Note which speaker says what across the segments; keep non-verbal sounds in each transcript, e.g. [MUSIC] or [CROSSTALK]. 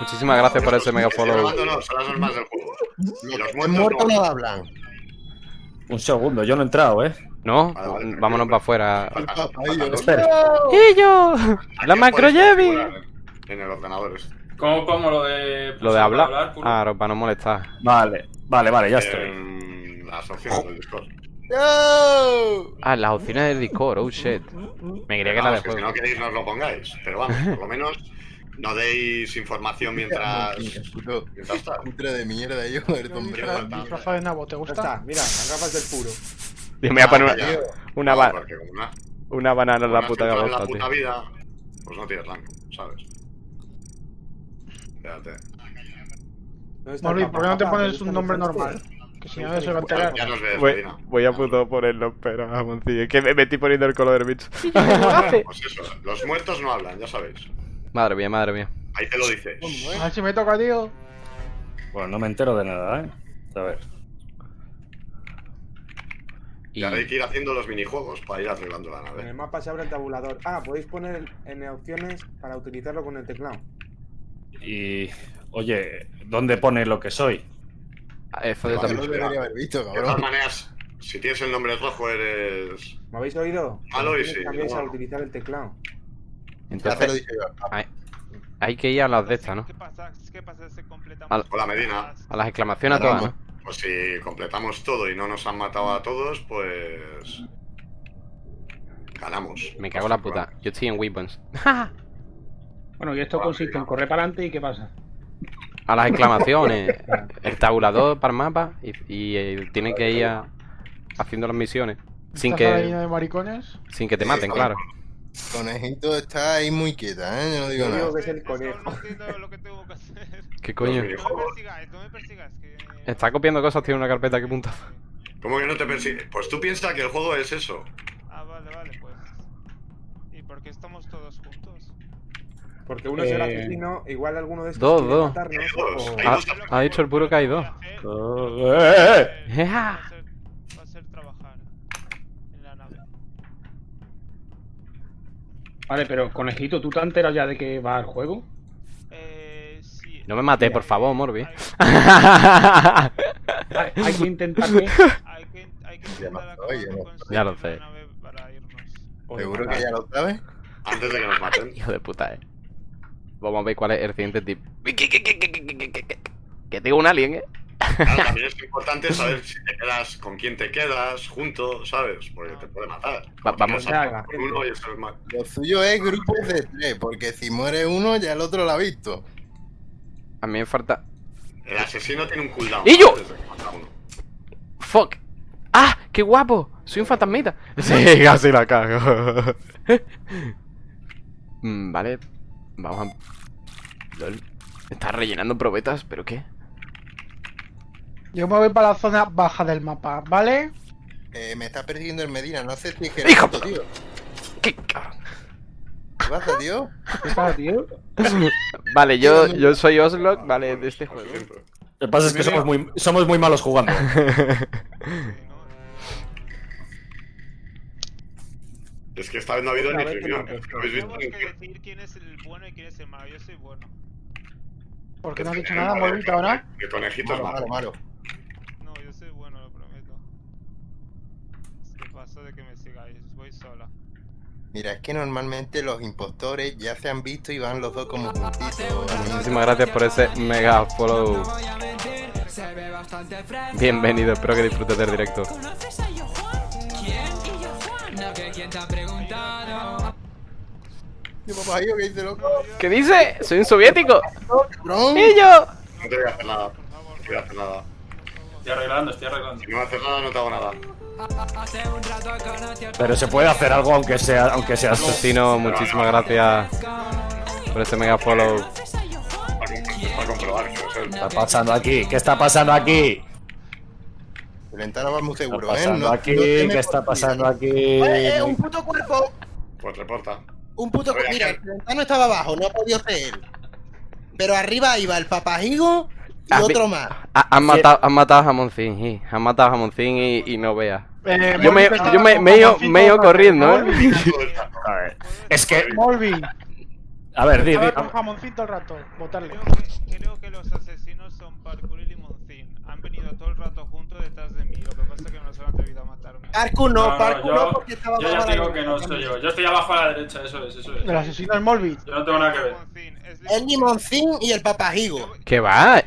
Speaker 1: Muchísimas gracias por ese mega follow.
Speaker 2: grabando, no, son las normas del juego. Y los muertos
Speaker 3: muertos
Speaker 2: no.
Speaker 3: hablan.
Speaker 4: Un segundo, yo no he entrado, ¿eh?
Speaker 1: ¿No?
Speaker 2: Vale, vale,
Speaker 1: Vámonos para afuera.
Speaker 4: Espera.
Speaker 1: ¡Y yo!
Speaker 2: Aquí
Speaker 1: ¡La macro
Speaker 2: En el ordenador este.
Speaker 5: ¿Cómo, cómo lo de.
Speaker 1: Lo de hablar. Ah, para no molestar.
Speaker 4: Vale, vale, vale, ya estoy.
Speaker 2: En las opciones del Discord.
Speaker 3: ¡No!
Speaker 1: Ah, las opciones del Discord, oh shit. Me quería que la de
Speaker 2: Vamos, que si no queréis no os lo pongáis. Pero vamos, por lo menos no deis información mientras... Mientras
Speaker 3: cutre de mierda, yo, el hombre.
Speaker 6: Disfrazado de nabo, ¿te gusta?
Speaker 7: está, mira, las gafas del puro.
Speaker 1: Y me voy a poner
Speaker 2: Ah,
Speaker 1: una,
Speaker 2: ya.
Speaker 1: una,
Speaker 2: No,
Speaker 1: ba-
Speaker 2: una-
Speaker 1: una banana en la puta cabeza,
Speaker 2: la
Speaker 1: tío.
Speaker 2: puta vida, pues no tienes rango, ¿sabes? Fíjate.
Speaker 7: ¿Dónde está el
Speaker 6: Molly, ¿por qué no te pones
Speaker 7: ¿Dónde
Speaker 6: un nombre normal? Que si no se va a enterar.
Speaker 2: Ya nos ves,
Speaker 1: Voy, voy a puto ponerlo, pero tío. Es que me metí poniendo el color, bicho. [LAUGHS]
Speaker 2: Pues eso, los muertos no hablan, ya sabéis.
Speaker 1: Madre mía, madre mía.
Speaker 2: Ahí te lo dices.
Speaker 6: A ver si me toca, tío.
Speaker 4: Bueno, no me entero de nada, ¿eh? A ver.
Speaker 1: Y
Speaker 2: hay que ir haciendo los minijuegos para ir arreglando la
Speaker 7: En el
Speaker 2: nave.
Speaker 7: mapa se abre el tabulador. Ah, podéis poner en opciones para utilizarlo con el teclado.
Speaker 4: Y. Oye, ¿dónde pone lo que soy?
Speaker 1: eso de
Speaker 3: Yo
Speaker 1: también.
Speaker 3: lo debería haber visto,
Speaker 2: De todas
Speaker 3: cabrón.
Speaker 2: maneras, si tienes el nombre rojo eres...
Speaker 7: ¿Me habéis oído?
Speaker 2: Malo y sí,
Speaker 7: Cambiáis
Speaker 2: bueno.
Speaker 7: utilizar el teclado.
Speaker 1: Entonces,
Speaker 3: dije yo.
Speaker 1: hay, hay que ir a las de estas, ¿no?
Speaker 8: ¿Qué pasa? ¿Qué pasa si completamos?
Speaker 1: Al-
Speaker 2: Hola, Medina.
Speaker 1: A las exclamaciones a todas, ¿no?
Speaker 2: Pues si completamos todo y no nos han matado a todos, pues... Ganamos.
Speaker 1: Me cago en la puta. Yo estoy en Weapons. [LAUGHS]
Speaker 6: Bueno, y esto consiste en correr para adelante y ¿qué pasa?
Speaker 1: A las exclamaciones. [LAUGHS] El tabulador para el mapa. Y, y, eh, tiene que ir a- haciendo las misiones. Sin
Speaker 6: ¿Estás ahí
Speaker 1: que,
Speaker 6: de maricones?
Speaker 1: sin que te maten,
Speaker 3: Sí,
Speaker 1: claro.
Speaker 3: Conejito está ahí muy quieta, ¿eh? Yo no digo
Speaker 7: Yo
Speaker 3: nada.
Speaker 7: digo que es el conejo.
Speaker 1: ¿Qué coño?
Speaker 8: No me persigáis, no me persigas. Que...
Speaker 1: Está copiando cosas, tiene una carpeta que punta.
Speaker 2: ¿Cómo que no te persigue? Pues tú piensas que el juego es eso.
Speaker 8: Ah, vale, vale, pues. ¿Y por qué estamos todos juntos?
Speaker 7: Porque uno es el
Speaker 6: Eh,
Speaker 7: asesino, igual alguno de estos
Speaker 1: dos,
Speaker 7: quiere
Speaker 1: dos.
Speaker 7: matarnos,
Speaker 2: Hay dos,
Speaker 7: o-
Speaker 2: hay
Speaker 1: Ah,
Speaker 2: dos.
Speaker 1: ha dicho el puro que hay dos.
Speaker 4: Eh,
Speaker 6: Vale, pero conejito, ¿tú te has enterado ya de que va al juego?
Speaker 8: Eh, sí.
Speaker 1: No me maté, Mira, por favor, Morbi.
Speaker 8: Hay,
Speaker 6: que intentar que...
Speaker 8: Hay que, hay que intentar
Speaker 3: Oye,
Speaker 1: Ya lo sé.
Speaker 3: ¿Seguro que ya lo sabes?
Speaker 2: Antes de que nos maten.
Speaker 1: Hijo de puta, eh. Vamos a ver cuál es el siguiente tip. Que tengo un alien, eh.
Speaker 2: Claro, [LAUGHS] también es importante saber si te quedas, con quién te quedas, junto, ¿sabes? Porque te puede matar.
Speaker 1: Va- vamos
Speaker 7: a-
Speaker 2: uno y eso es mal.
Speaker 3: Lo suyo es grupos de tres, porque si muere uno, ya el otro lo ha visto.
Speaker 1: A mí me falta.
Speaker 2: El asesino tiene un cooldown.
Speaker 1: ¡Y yo! ¡Fuck! ¡Ah! ¡Qué guapo! Soy un fantasmita. [LAUGHS] Sí, casi la cago. [LAUGHS] Mm, vale. Vamos a. LOL. Está rellenando probetas, ¿pero qué?
Speaker 6: Yo me voy para la zona baja del mapa, ¿vale?
Speaker 3: Eh, me está persiguiendo el Medina, no sé si es que
Speaker 1: ¡Hijo!
Speaker 3: esto, tío.
Speaker 1: ¿Qué cabrón?
Speaker 3: ¿Qué pasa, tío?
Speaker 6: ¿Qué pasa, tío? [LAUGHS]
Speaker 1: Vale, yo, yo soy Oslok, vale, de este juego.
Speaker 4: Lo que pasa es que somos muy, somos muy malos jugando. [LAUGHS]
Speaker 2: Es que esta vez no ha habido ni
Speaker 7: que
Speaker 2: reunión. que
Speaker 8: Tenemos
Speaker 2: ni
Speaker 8: que
Speaker 2: que-
Speaker 8: decidir quién es el bueno y quién es el malo. Yo soy bueno.
Speaker 6: ¿Por qué no has dicho
Speaker 2: que-
Speaker 6: nada, Molvito, ahora?
Speaker 2: El conejito es
Speaker 3: Malo, malo,
Speaker 2: malo.
Speaker 3: malo.
Speaker 8: No, yo soy bueno, lo prometo. Es que paso de que me sigáis. Voy sola.
Speaker 3: Mira, es que normalmente los impostores ya se han visto y van los dos como juntitos.
Speaker 1: Muchísimas gracias por ese mega follow. Bienvenido, espero que disfrutes del directo.
Speaker 3: ¿Qué dice.
Speaker 1: Soy un soviético. ¡Y yo!
Speaker 2: No te voy a hacer nada. No te voy a hacer nada.
Speaker 5: Estoy arreglando, estoy arreglando.
Speaker 2: Si no me haces nada, no te hago nada.
Speaker 9: Hace un rato conocí al
Speaker 4: Pero se puede hacer algo aunque sea, aunque sea
Speaker 1: Asesino, muchísimas gracias por ese mega follow.
Speaker 4: ¿Qué está pasando aquí? ¿Qué está pasando aquí?
Speaker 3: Va muy
Speaker 4: ¿Qué está
Speaker 3: seguro, ¿eh?
Speaker 4: pasando
Speaker 3: No-
Speaker 4: aquí?
Speaker 3: no tiene
Speaker 4: ¿Qué está pasando aquí?
Speaker 3: Eh, eh, un puto cuerpo.
Speaker 2: Pues reporta.
Speaker 3: Un puto
Speaker 2: Oye,
Speaker 3: Mira,
Speaker 2: ¿qué?
Speaker 3: el ventano estaba abajo, no ha podido ser él. Pero arriba iba el papajigo y otro más.
Speaker 1: Ha- Han matado, han matado a Jamoncín, sí. Han matado a Jamoncín y, y no veas.
Speaker 6: Eh,
Speaker 1: Yo me, yo me,
Speaker 6: estaba
Speaker 1: me he ido-
Speaker 6: con
Speaker 1: me he ido
Speaker 6: Jamoncito,
Speaker 1: corriendo, ¿eh? [LAUGHS]
Speaker 4: A ver, Es que A ver, di, di.
Speaker 6: Estaba con jamoncito el rato. Votarle.
Speaker 8: Creo que, creo que los asesinos son Parkour y Limoncín. Han venido todo el rato juntos detrás de mí. Lo que pasa es que no se han atrevido a matarme.
Speaker 3: Parkour no, Parkour
Speaker 5: yo,
Speaker 3: no, porque estaba
Speaker 5: yo ya te digo que no soy yo. Yo estoy abajo a la derecha, eso es, eso es.
Speaker 6: El asesino es Molbit.
Speaker 5: Yo no tengo nada que ver.
Speaker 3: El limoncín y el papajigo.
Speaker 1: ¿Qué va?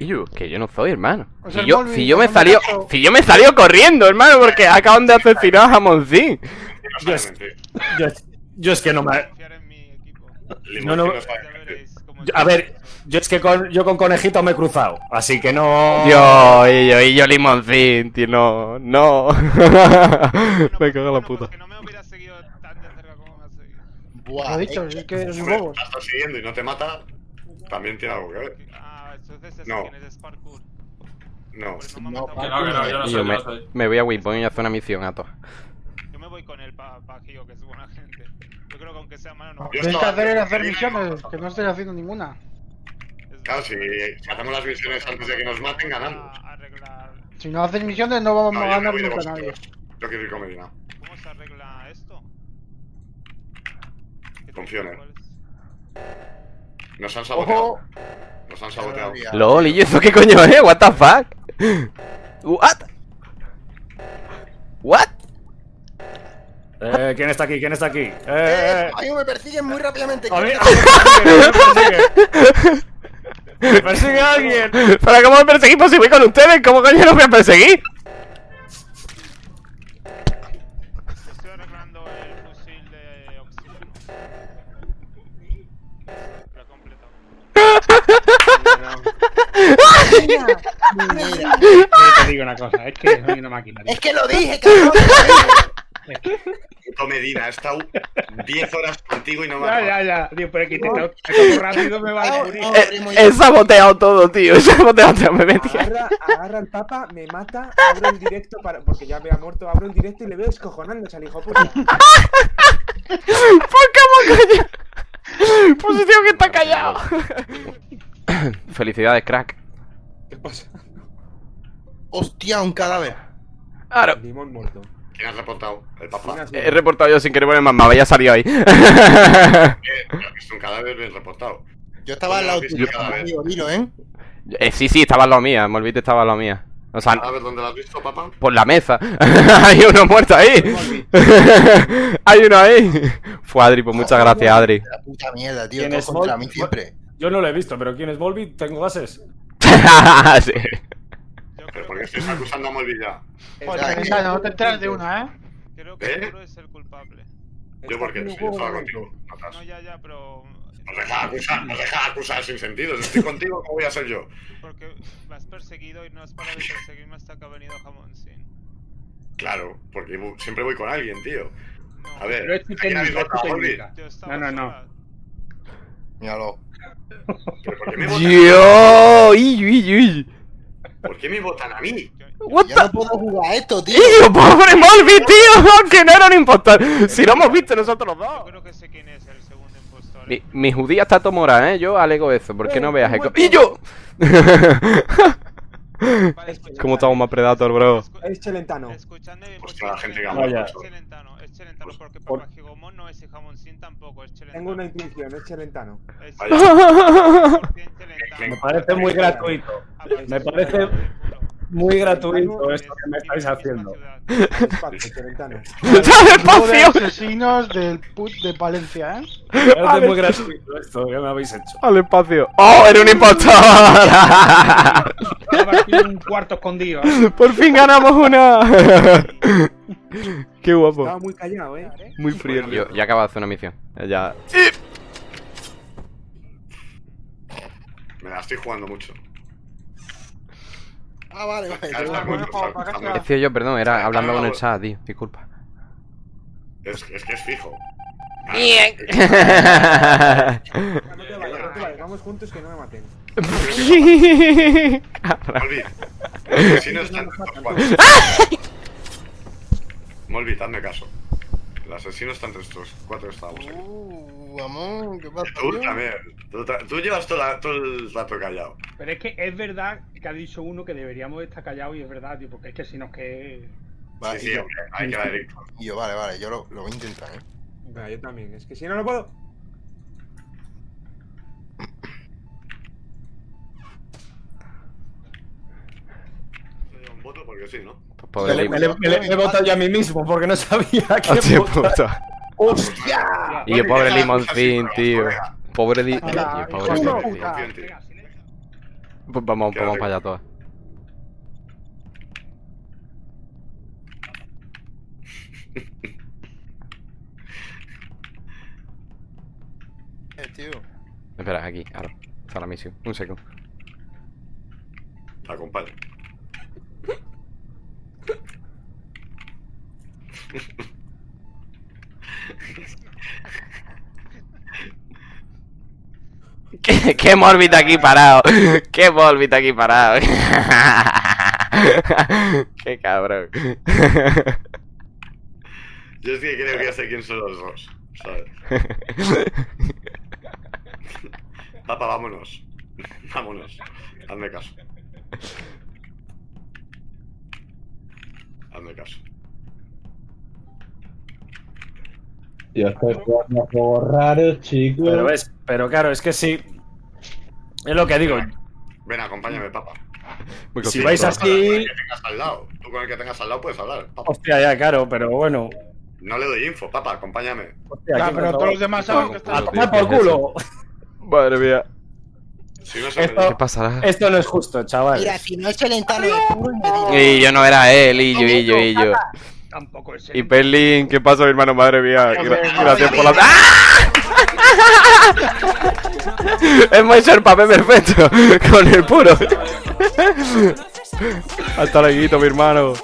Speaker 1: Yo, que yo no soy, hermano.
Speaker 6: O sea,
Speaker 1: Si yo, si yo me salió,
Speaker 6: caso-
Speaker 1: si yo me salió corriendo, hermano, porque acaban de asesinar a Jamoncín.
Speaker 2: Sabe mentir.
Speaker 4: Yo, yo es que no me. No, no. yo- a ver, yo es que con, yo con conejito me he cruzado, así que no.
Speaker 1: Dios, y yo, y yo limoncín, tío, no, no. [LAUGHS] me cago en la puta.
Speaker 8: Que no me hubiera seguido tan de cerca como me has seguido.
Speaker 3: Buah,
Speaker 6: Lo dicho,
Speaker 3: eh,
Speaker 6: es que es un bobo.
Speaker 2: estás siguiendo y no te mata, también tiene algo que ver.
Speaker 8: Entonces es
Speaker 2: No.
Speaker 8: quién es.
Speaker 2: No.
Speaker 8: No
Speaker 3: No.
Speaker 5: Que no, que no, yo no
Speaker 1: Y
Speaker 5: soy,
Speaker 1: yo
Speaker 5: yo
Speaker 1: me,
Speaker 5: no soy.
Speaker 1: me voy a Waypoint y hacer una misión a todos.
Speaker 8: Yo me voy con el pa Pajillo, que es buena gente. Yo creo que aunque sea malo, no.
Speaker 6: Tienes que
Speaker 2: estaba-
Speaker 6: hacer es hacer misiones, que no estoy haciendo ninguna.
Speaker 2: Claro, si, si hacemos las misiones antes de que nos maten, ganamos.
Speaker 8: A arreglar.
Speaker 6: Si no haces misiones no vamos
Speaker 2: No,
Speaker 6: a ganar nunca a nadie.
Speaker 2: Yo quiero ir con Medina.
Speaker 8: ¿Cómo se arregla esto? ¿Qué
Speaker 2: Confío en él.
Speaker 8: es?
Speaker 2: Nos han saboteado.
Speaker 3: Ojo.
Speaker 2: Nos han saboteado.
Speaker 1: LOL, ¿y eso qué coño es? What the fuck? What? What?
Speaker 4: Eh, ¿Quién está aquí? ¿Quién está aquí? Eh,
Speaker 3: Eh,
Speaker 4: eh,
Speaker 3: a mí me persiguen muy rápidamente.
Speaker 4: a mí, a mí me persigue, [LAUGHS] me persigue. Alguien.
Speaker 1: ¿Pero cómo me perseguimos si voy con ustedes? ¿Cómo coño los voy a perseguir?
Speaker 10: Digo una cosa, es que soy una máquina. tío.
Speaker 3: es que lo dije, cabrón.
Speaker 2: Puto [LAUGHS] Medina, he estado 10 horas contigo y no me
Speaker 10: Ya,
Speaker 2: has
Speaker 10: ya, ya. Tío, pero es que te tengo te tengo rápido me va a morir.
Speaker 3: No,
Speaker 1: He,
Speaker 3: primo,
Speaker 1: he saboteado todo, tío. [LAUGHS] He saboteado todo. Me metí.
Speaker 7: Agarra, agarra al papa, me mata, abro el directo para. Porque ya me ha muerto, abro el directo y le veo escojonándose al hijo puta.
Speaker 1: ¿Por cómo coño? Posición que está callado. [LAUGHS] Felicidades, crack.
Speaker 7: ¿Qué pasa?
Speaker 3: Hostia, un cadáver.
Speaker 1: Claro.
Speaker 7: Limón muerto.
Speaker 2: ¿Quién has reportado? El papá.
Speaker 1: He reportado yo sin querer poner mamá, ya salió ahí. [LAUGHS]
Speaker 2: Eh, es un cadáver bien reportado.
Speaker 3: Yo estaba al lado
Speaker 2: Yo-
Speaker 3: tuyo, dilo, ¿eh?
Speaker 1: Eh, sí, sí, estaba en la mía. Me olvidé, estaba en la mía. O sea,
Speaker 2: ¿Cadáver dónde lo has visto, papá?
Speaker 1: por la mesa. [LAUGHS] Hay uno muerto ahí. [LAUGHS] Hay uno ahí. Fue Adri, pues muchas gracias, Adri.
Speaker 3: La puta mierda, tío.
Speaker 4: ¿Quién es
Speaker 3: contra mí siempre.
Speaker 4: Yo no lo he visto, pero ¿quién es Volby? ¿Tengo gases?
Speaker 1: Sí.
Speaker 8: Yo
Speaker 2: ¿Pero
Speaker 8: creo
Speaker 2: por qué
Speaker 8: que,
Speaker 2: estáis acusando a Molvi ya?
Speaker 6: Joder,
Speaker 3: sea,
Speaker 6: Venga, no te enteras de una, ¿eh?
Speaker 8: creo que
Speaker 2: ¿Eh?
Speaker 8: Arturo es el culpable.
Speaker 2: Yo porque
Speaker 7: Está
Speaker 2: si
Speaker 7: haciendo
Speaker 2: yo estaba contigo.
Speaker 8: No, ya, ya, pero.
Speaker 2: Os deja acusar, os deja acusar sin sentido. Si estoy contigo, ¿cómo voy a ser yo?
Speaker 8: Porque me has perseguido y no has parado de perseguirme hasta que ha venido Jamón Sin.
Speaker 2: Claro, porque siempre voy con alguien, tío. A ver,
Speaker 10: Pero es tu
Speaker 2: ¿a quién habéis
Speaker 10: técnica, es tu
Speaker 2: votado, Molvi?
Speaker 10: técnica.
Speaker 8: yo estaba
Speaker 10: No, no, no.
Speaker 3: Míralo.
Speaker 2: ¿Pero por qué me [LAUGHS] ¿Por qué me votan a mí?
Speaker 1: What
Speaker 3: Yo
Speaker 1: the...
Speaker 3: no puedo jugar a esto, tío.
Speaker 1: ¡Tío, [LAUGHS] pobre Molby, tío! Aunque no era un impostor. Si lo hemos visto nosotros los
Speaker 8: Yo
Speaker 1: dos.
Speaker 8: creo que sé quién es el segundo impostor.
Speaker 1: Mi, mi judía está tomora, ¿eh? Yo alego eso, porque
Speaker 7: Eh,
Speaker 1: no veas... ¡Y yo! [LAUGHS] ¿Cómo estamos más Predator, bro?
Speaker 7: Es Chelentano.
Speaker 8: Escuchadme bien,
Speaker 2: Hostia,
Speaker 8: porque
Speaker 2: la gente que
Speaker 4: habla.
Speaker 8: Es Chelentano, es Chelentano, porque
Speaker 4: por-
Speaker 8: Papá Gigomón no es y Jamoncín tampoco, es Chelentano.
Speaker 7: Tengo una intuición, es Chelentano.
Speaker 8: Es
Speaker 2: Vaya.
Speaker 8: 100% Chelentano. [LAUGHS]
Speaker 4: Me parece muy gratuito. Me parece muy gratuito esto que me estáis haciendo.
Speaker 7: Espacio, Chelentano.
Speaker 1: ¡Sale [LAUGHS]
Speaker 6: Grupo de
Speaker 1: espacio!
Speaker 6: asesinos del put de Palencia, ¿eh?
Speaker 4: Parece muy gratuito esto que me habéis hecho.
Speaker 1: ¡Al espacio! ¡Oh, era un impostor! [LAUGHS]
Speaker 10: Un cuarto escondido. ¿eh?
Speaker 1: ¡Por fin ganamos una! [LAUGHS] ¡Qué guapo!
Speaker 7: Estaba muy callado, eh.
Speaker 1: Muy frío. Yo ya acabo de hacer una misión. Ya.
Speaker 2: Me la estoy jugando mucho.
Speaker 3: Ah, vale, vale.
Speaker 1: Decía yo, perdón, era hablando con el chat, tío. Disculpa.
Speaker 2: Es, es que es fijo.
Speaker 1: Bien.
Speaker 7: No te vayas, no te vayas. Vamos juntos que no me maten. [LAUGHS]
Speaker 2: Molvi, los asesinos están. Molvi, hazme caso. El asesino está entre estos cuatro que estábamos aquí.
Speaker 3: Uh, amor, ¿qué pasa?
Speaker 2: Tú
Speaker 3: tío?
Speaker 2: también. Tú, llevas todo, la- todo el rato callado.
Speaker 10: Pero es que es verdad que ha dicho uno que deberíamos estar callados y es verdad, tío, porque es que si no es que.
Speaker 3: Vale,
Speaker 2: sí, sí,
Speaker 3: yo,
Speaker 2: hombre, hay que dar directo.
Speaker 3: y yo, vale, vale, yo lo, lo voy a intentar, ¿eh?
Speaker 7: Venga, yo también. Es que si no, no puedo.
Speaker 2: Voto porque sí, ¿no?
Speaker 4: Me,
Speaker 1: pobre
Speaker 4: me me le- me he votado yo a mí mismo porque no [LAUGHS] sabía que
Speaker 1: Hostia
Speaker 4: votar.
Speaker 1: puta.
Speaker 4: ¡Hostia!
Speaker 1: Y yo, pobre Limoncín, tío. Pobre Di... Tío, pobre
Speaker 6: de
Speaker 1: Lim-
Speaker 6: puta.
Speaker 2: Confío en ti.
Speaker 1: Pues vamos, vamos para allá todas.
Speaker 3: Eh, tío.
Speaker 1: Espera, aquí, ahora. Está la misión. Un segundo.
Speaker 2: Te acompaño.
Speaker 1: ¿Qué, qué aquí parado? ¿Qué Morbid aquí parado? qué cabrón.
Speaker 2: Yo es que creo que ya sé quién son los dos, ¿sabes? Papa, vámonos. Vámonos. Hazme caso. Hazme caso.
Speaker 11: Tío, estoy jugando juegos raros, chicos.
Speaker 4: Pero ves, pero claro, es que sí. Es lo que digo.
Speaker 2: Ven, acompáñame, papa.
Speaker 1: Muy
Speaker 4: Si vais
Speaker 2: Con
Speaker 4: así.
Speaker 2: el que tengas al lado. Tú con el que tengas al lado puedes hablar, papa.
Speaker 4: Hostia, ya, claro, pero bueno.
Speaker 2: No le doy info, papa, acompáñame.
Speaker 4: Hostia, me
Speaker 6: pero todos los demás saben que
Speaker 4: A
Speaker 6: está.
Speaker 4: tomar por culo. [LAUGHS]
Speaker 1: Madre mía.
Speaker 2: Si no se
Speaker 4: Esto-
Speaker 1: ¿Qué pasará?
Speaker 4: Esto no es justo, chaval.
Speaker 3: Mira, si no es el entano de puro. Y
Speaker 1: yo no era él, y yo, y yo, y yo.
Speaker 10: Tampoco es
Speaker 1: Y Perlin, ¿qué pasa, mi hermano? Madre mía. gracias por la. hecho el papel perfecto [LAUGHS] con el puro. [LAUGHS] Hasta luego, mi hermano.